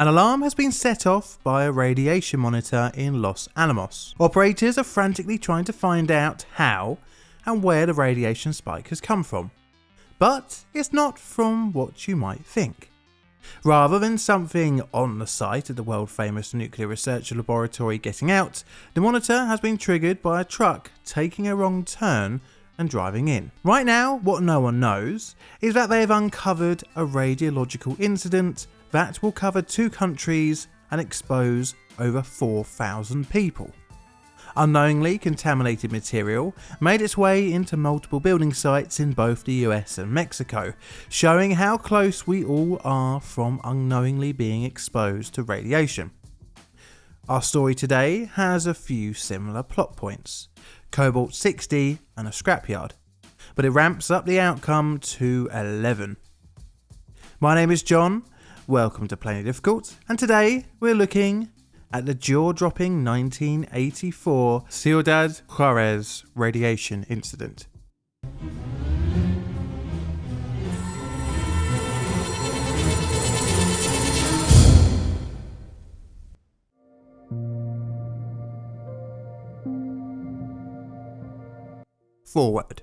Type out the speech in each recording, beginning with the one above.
An alarm has been set off by a radiation monitor in Los Alamos. Operators are frantically trying to find out how and where the radiation spike has come from. But it's not from what you might think. Rather than something on the site of the world famous nuclear research laboratory getting out, the monitor has been triggered by a truck taking a wrong turn and driving in. Right now, what no one knows is that they have uncovered a radiological incident that will cover two countries and expose over 4,000 people. Unknowingly contaminated material made its way into multiple building sites in both the US and Mexico, showing how close we all are from unknowingly being exposed to radiation. Our story today has a few similar plot points, Cobalt 60 and a scrapyard, but it ramps up the outcome to 11. My name is John, welcome to Plainly Difficult, and today we're looking at the jaw-dropping 1984 Ciudad Juarez radiation incident. Forward.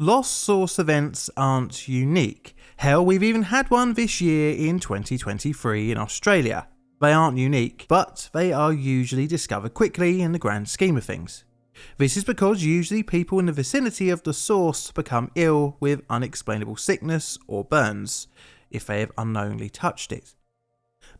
Lost source events aren't unique. Hell, we've even had one this year in 2023 in Australia. They aren't unique, but they are usually discovered quickly in the grand scheme of things. This is because usually people in the vicinity of the source become ill with unexplainable sickness or burns if they have unknowingly touched it.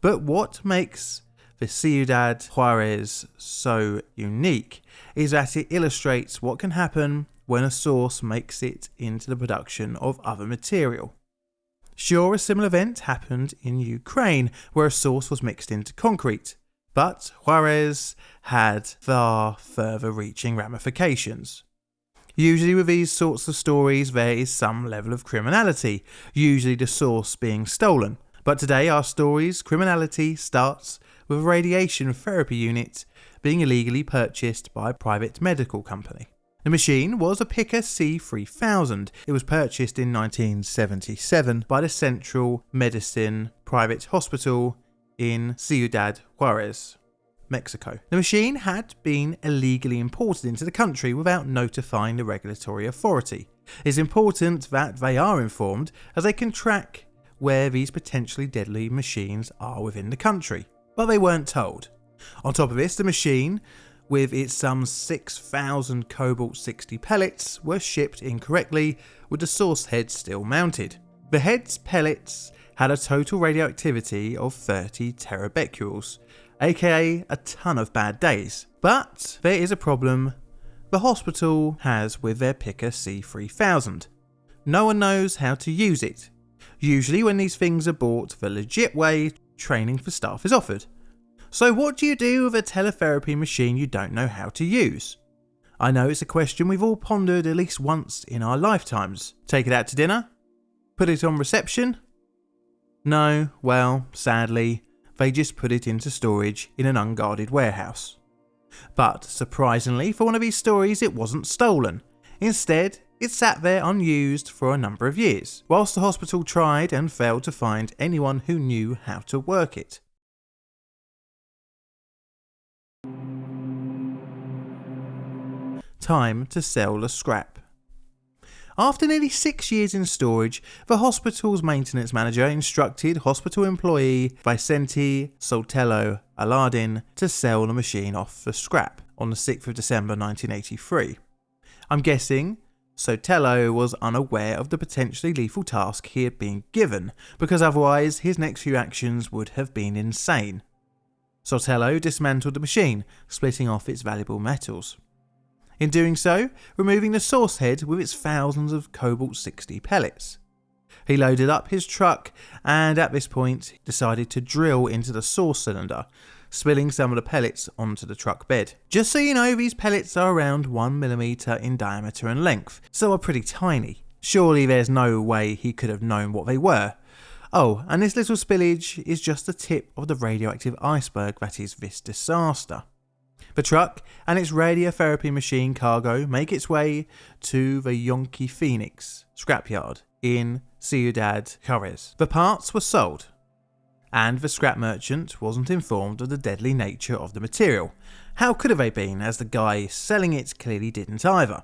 But what makes the Ciudad Juarez so unique is that it illustrates what can happen when a source makes it into the production of other material. Sure, a similar event happened in Ukraine, where a source was mixed into concrete, but Juarez had far further reaching ramifications. Usually, with these sorts of stories, there is some level of criminality, usually the source being stolen. But today, our story's criminality starts with a radiation therapy unit being illegally purchased by a private medical company. The machine was a Picker C3000. It was purchased in 1977 by the Central Medicine Private Hospital in Ciudad Juarez, Mexico. The machine had been illegally imported into the country without notifying the regulatory authority. It's important that they are informed as they can track where these potentially deadly machines are within the country, but they weren't told. On top of this, the machine with its some 6,000 Cobalt 60 pellets were shipped incorrectly with the source head still mounted. The head's pellets had a total radioactivity of 30 terabecquerels, aka a ton of bad days. But there is a problem the hospital has with their Picker C3000. No one knows how to use it. Usually when these things are bought the legit way, training for staff is offered. So what do you do with a teletherapy machine you don't know how to use? I know it's a question we've all pondered at least once in our lifetimes. Take it out to dinner? Put it on reception? No, well, sadly, they just put it into storage in an unguarded warehouse. But surprisingly, for one of these stories, it wasn't stolen. Instead, it sat there unused for a number of years, whilst the hospital tried and failed to find anyone who knew how to work it. Time to sell the scrap. After nearly six years in storage, the hospital's maintenance manager instructed hospital employee Vicente Sotelo Alardin to sell the machine off for scrap on the 6th of December 1983. I'm guessing Sotelo was unaware of the potentially lethal task he had been given, because otherwise his next few actions would have been insane. Sotelo dismantled the machine, splitting off its valuable metals. In doing so, removing the source head with its thousands of Cobalt 60 pellets. He loaded up his truck and at this point decided to drill into the source cylinder, spilling some of the pellets onto the truck bed. Just so you know, these pellets are around 1mm in diameter and length, so are pretty tiny. Surely there's no way he could have known what they were, Oh, and this little spillage is just the tip of the radioactive iceberg that is this disaster. The truck and its radiotherapy machine cargo make its way to the Yonki Phoenix scrapyard in Ciudad Juarez. The parts were sold, and the scrap merchant wasn't informed of the deadly nature of the material. How could have they been, as the guy selling it clearly didn't either?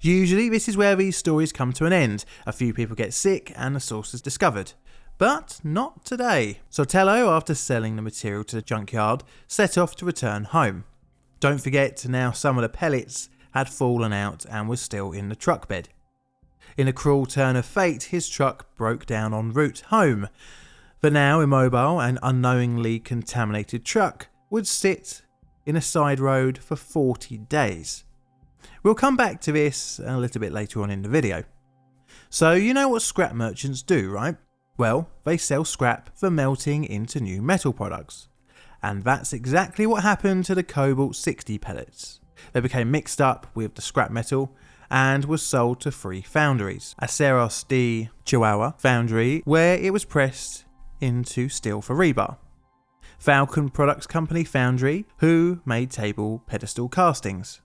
Usually, this is where these stories come to an end. A few people get sick and the source is discovered. But not today. Sotelo, after selling the material to the junkyard, set off to return home. Don't forget, now some of the pellets had fallen out and was still in the truck bed. In a cruel turn of fate, his truck broke down en route home. The now immobile and unknowingly contaminated truck would sit in a side road for 40 days. We'll come back to this a little bit later on in the video. So you know what scrap merchants do, right? Well, they sell scrap for melting into new metal products. And that's exactly what happened to the Cobalt 60 pellets. They became mixed up with the scrap metal and was sold to three foundries. Aceros de Chihuahua foundry, where it was pressed into steel for rebar. Falcon Products Company foundry, who made table pedestal castings.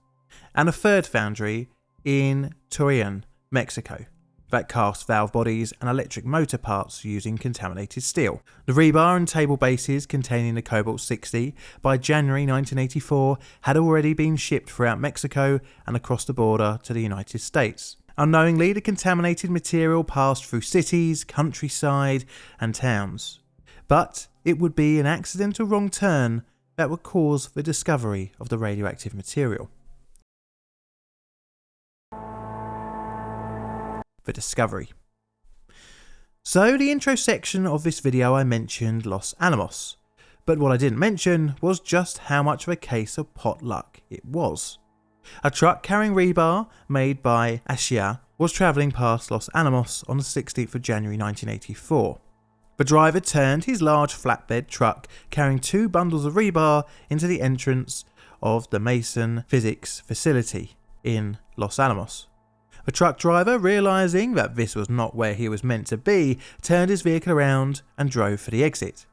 And a third foundry in Torreon, Mexico, that cast valve bodies and electric motor parts using contaminated steel. The rebar and table bases containing the Cobalt 60 by January 1984 had already been shipped throughout Mexico and across the border to the United States. Unknowingly, the contaminated material passed through cities, countryside, and towns. But it would be an accidental wrong turn that would cause the discovery of the radioactive material. For discovery. So the intro section of this video I mentioned Los Alamos, but what I didn't mention was just how much of a case of potluck it was. A truck carrying rebar made by Ashia was travelling past Los Alamos on the 16th of January 1984. The driver turned his large flatbed truck carrying two bundles of rebar into the entrance of the Meson Physics facility in Los Alamos. The truck driver, realising that this was not where he was meant to be, turned his vehicle around and drove for the exit.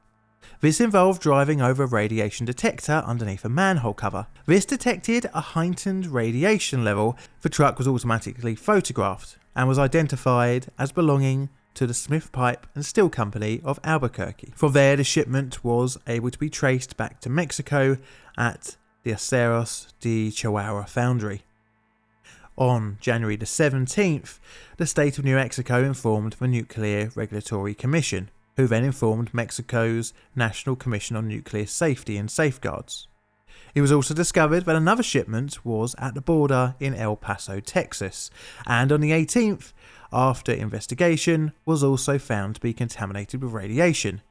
This involved driving over a radiation detector underneath a manhole cover. This detected a heightened radiation level. The truck was automatically photographed and was identified as belonging to the Smith Pipe and Steel Company of Albuquerque. From there, the shipment was able to be traced back to Mexico at the Aceros de Chihuahua foundry. On January the 17th, the state of New Mexico informed the Nuclear Regulatory Commission, who then informed Mexico's National Commission on Nuclear Safety and Safeguards. It was also discovered that another shipment was at the border in El Paso, Texas, and on the 18th, after investigation, was also found to be contaminated with radiation.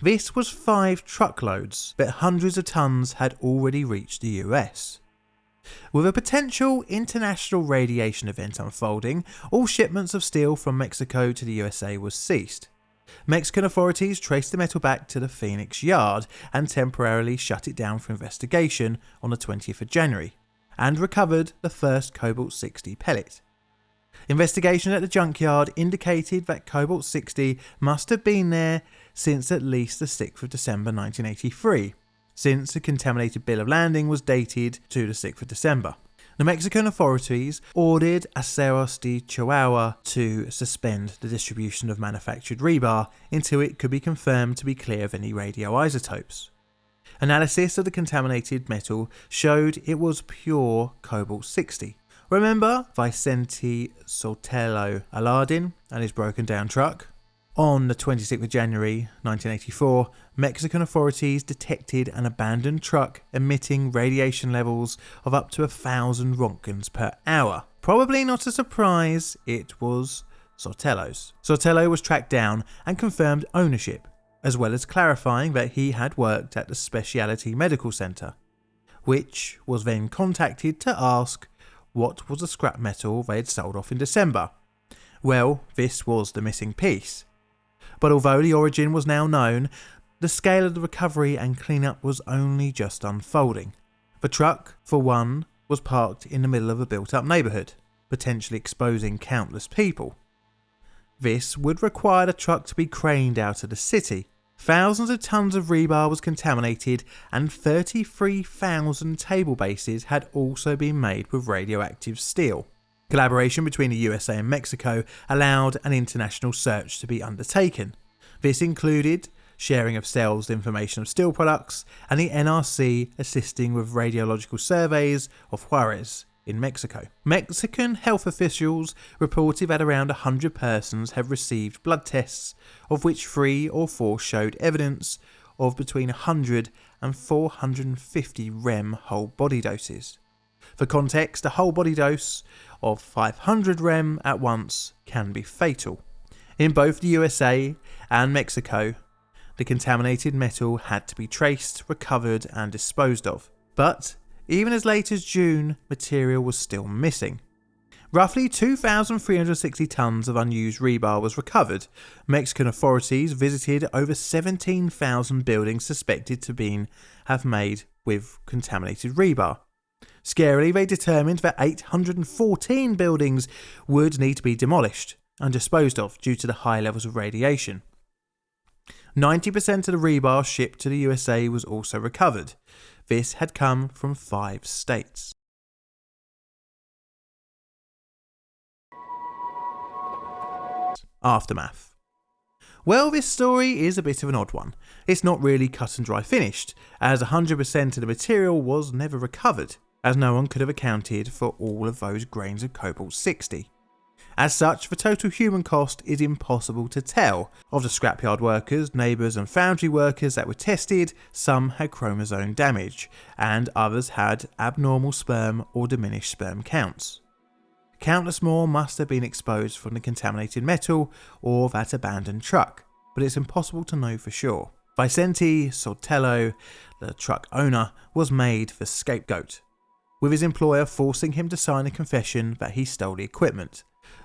This was five truckloads, but hundreds of tons had already reached the US. With a potential international radiation event unfolding, all shipments of steel from Mexico to the USA was ceased. Mexican authorities traced the metal back to the Phoenix yard and temporarily shut it down for investigation on the 20th of January, and recovered the first Cobalt 60 pellet. Investigation at the junkyard indicated that Cobalt 60 must have been there since at least the 6th of December 1983, since the contaminated bill of landing was dated to the 6th of December. The Mexican authorities ordered Aceros de Chihuahua to suspend the distribution of manufactured rebar until it could be confirmed to be clear of any radioisotopes. Analysis of the contaminated metal showed it was pure cobalt 60. Remember Vicente Sotelo Alardin and his broken down truck? On the 26th of January 1984, Mexican authorities detected an abandoned truck emitting radiation levels of up to a thousand roentgens per hour. Probably not a surprise, it was Sotelo's. Sotelo was tracked down and confirmed ownership, as well as clarifying that he had worked at the Specialty Medical Centre, which was then contacted to ask what was the scrap metal they had sold off in December. Well, this was the missing piece. But although the origin was now known, the scale of the recovery and cleanup was only just unfolding. The truck, for one, was parked in the middle of a built up neighbourhood, potentially exposing countless people. This would require the truck to be craned out of the city. Thousands of tons of rebar was contaminated, and 33,000 table bases had also been made with radioactive steel. Collaboration between the USA and Mexico allowed an international search to be undertaken. This included sharing of sales information of steel products, and the NRC assisting with radiological surveys of Juarez in Mexico. Mexican health officials reported that around 100 persons have received blood tests, of which three or four showed evidence of between 100 and 450 REM whole body doses. For context, a whole body dose of 500 REM at once can be fatal. In both the USA and Mexico, the contaminated metal had to be traced, recovered, and disposed of. But even as late as June, material was still missing. Roughly 2,360 tonnes of unused rebar was recovered. Mexican authorities visited over 17,000 buildings suspected to be, have made with contaminated rebar. Scarily, they determined that 814 buildings would need to be demolished and disposed of due to the high levels of radiation. 90% of the rebar shipped to the USA was also recovered. This had come from five states. Aftermath. Well, this story is a bit of an odd one. It's not really cut and dry finished, as 100% of the material was never recovered, as no one could have accounted for all of those grains of cobalt 60. As such, the total human cost is impossible to tell. Of the scrapyard workers, neighbours and foundry workers that were tested, some had chromosome damage, and others had abnormal sperm or diminished sperm counts. Countless more must have been exposed from the contaminated metal or that abandoned truck, but it's impossible to know for sure. Vicente Sotelo, the truck owner, was made the scapegoat, with his employer forcing him to sign a confession that he stole the equipment.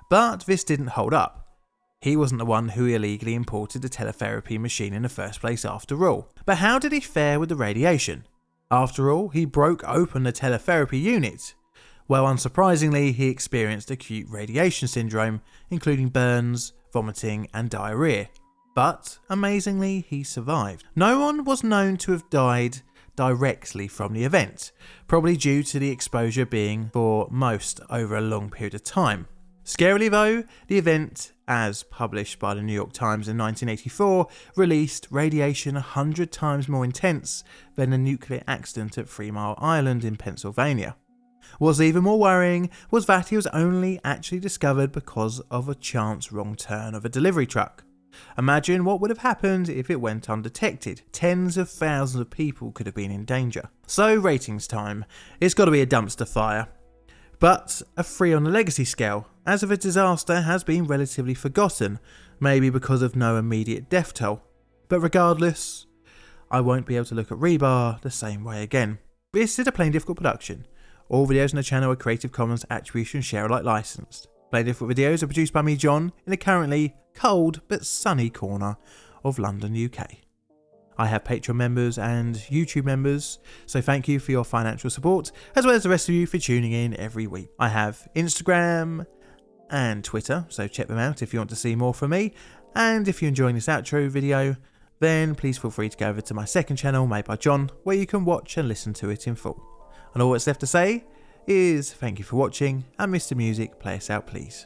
But this didn't hold up. He wasn't the one who illegally imported the teletherapy machine in the first place after all. But how did he fare with the radiation? After all, he broke open the teletherapy unit, well, unsurprisingly, he experienced acute radiation syndrome, including burns, vomiting, and diarrhea. But, amazingly, he survived. No one was known to have died directly from the event, probably due to the exposure being, for most, over a long period of time. Scarily though, the event, as published by the New York Times in 1984, released radiation 100 times more intense than the nuclear accident at Three Mile Island in Pennsylvania. What's even more worrying was that he was only actually discovered because of a chance wrong turn of a delivery truck. Imagine what would have happened if it went undetected. Tens of thousands of people could have been in danger. So ratings time. It's got to be a dumpster fire. But a 3 on the legacy scale, as if a disaster has been relatively forgotten, maybe because of no immediate death toll. But regardless, I won't be able to look at Rebar the same way again. This is a Plainly Difficult production, all videos on the channel are Creative Commons Attribution Share Alike licensed. Plainly Difficult videos are produced by me, John, in the currently cold but sunny corner of London, UK. I have Patreon members and YouTube members, so thank you for your financial support, as well as the rest of you for tuning in every week. I have Instagram and Twitter, so check them out if you want to see more from me. And if you're enjoying this outro video, then please feel free to go over to my second channel made by John, where you can watch and listen to it in full. And all that's left to say is thank you for watching and Mr Music play us out please.